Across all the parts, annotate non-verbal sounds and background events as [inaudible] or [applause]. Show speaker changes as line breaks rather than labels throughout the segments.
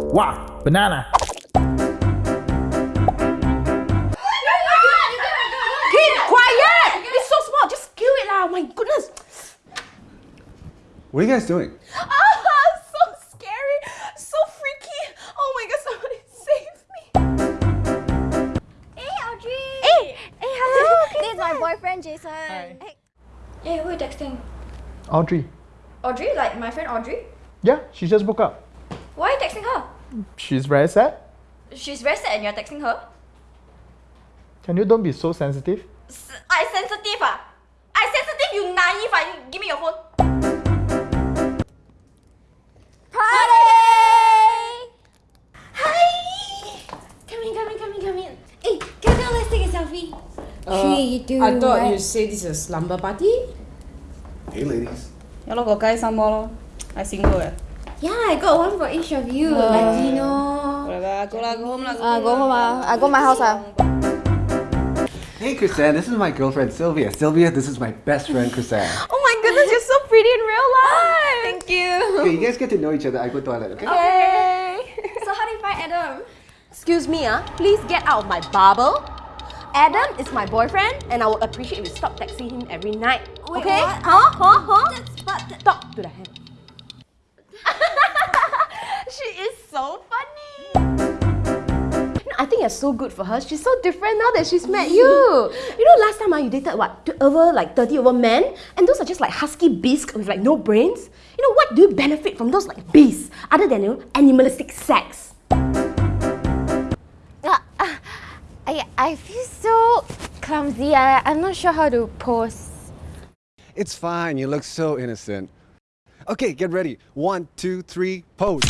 Wow, banana.
Keep quiet! It's so small, just skew it lah. My goodness.
What are you guys doing?
Ah, [laughs] so scary, so freaky. Oh my god, somebody save me.
Hey, Audrey!
Hey, hey, hello.
This is my boyfriend, Jason. Hey. Hey, who are you texting?
Audrey.
Audrey? Like my friend Audrey?
Yeah, she just woke up.
Why are you texting her?
She's very sad.
She's very sad and you're texting her?
Can you don't be so sensitive?
S- I sensitive ah? I sensitive, you naive ah? You- Give me your phone. Party! Hi! Come in, come in, come in, come in. Hey, come on, let's take a selfie. Three, two,
I thought
one.
you say this is a slumber party.
Hey, ladies.
Ya lor, got guy some more lor. I single eh.
Yeah, I got one for each of you. Latino.
Whatever, go lah, go home lah.
Uh, go home ah. I go my house ah.
Hey, Chrisanne, this is my girlfriend Sylvia. Sylvia, this is my best friend Chrisanne. [laughs]
Oh my goodness, you're so pretty in real life. Thank you.
Okay, you guys get to know each other. I go to toilet, okay?
Hey.
So how do you find Adam?
Excuse me, ah. Please get out of my bubble. Adam is my boyfriend, and I would appreciate if you stop texting him every night.
Wait,
okay?
what?
Huh? Huh? Huh?
That's but
Talk to the hand. No, I think you're so good for her. She's so different now that she's met you. [laughs] You know, last time ah, you dated what? Over like 30 over men? And those are just like husky beasts with like no brains. You know, what do you benefit from those like beasts other than, you know, animalistic sex?
Uh, uh, I I feel so clumsy. I I'm not sure how to pose.
It's fine. You look so innocent. Okay, get ready. One, two, three, pose.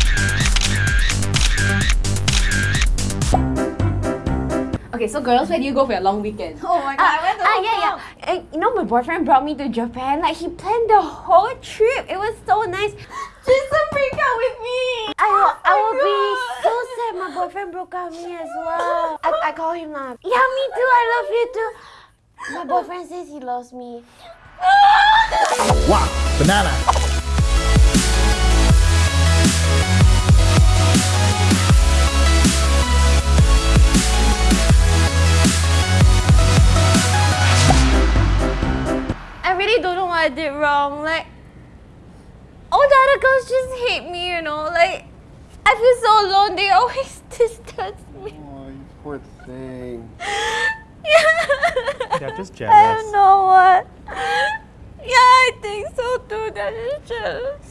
Okay, so girls, where do you go for your long weekend?
Oh my god, I went to
Ah, yeah, yeah. Eh, you know, my boyfriend brought me to Japan. Like, he planned the whole trip. It was so nice. Jason, break up with me.
I will, I will be
God.
so sad my boyfriend broke up with me as well.
I, I call him now.
Yeah, me too. I love you too. My boyfriend says he loves me.
Wow, banana.
I did wrong. Like, all the other girls just hate me, you know. Like, I feel so alone. They always [laughs] distance me.
Oh, you poor thing. [laughs]
They're just
I
jealous.
don't know what. Yeah, I think so too. They're just jealous.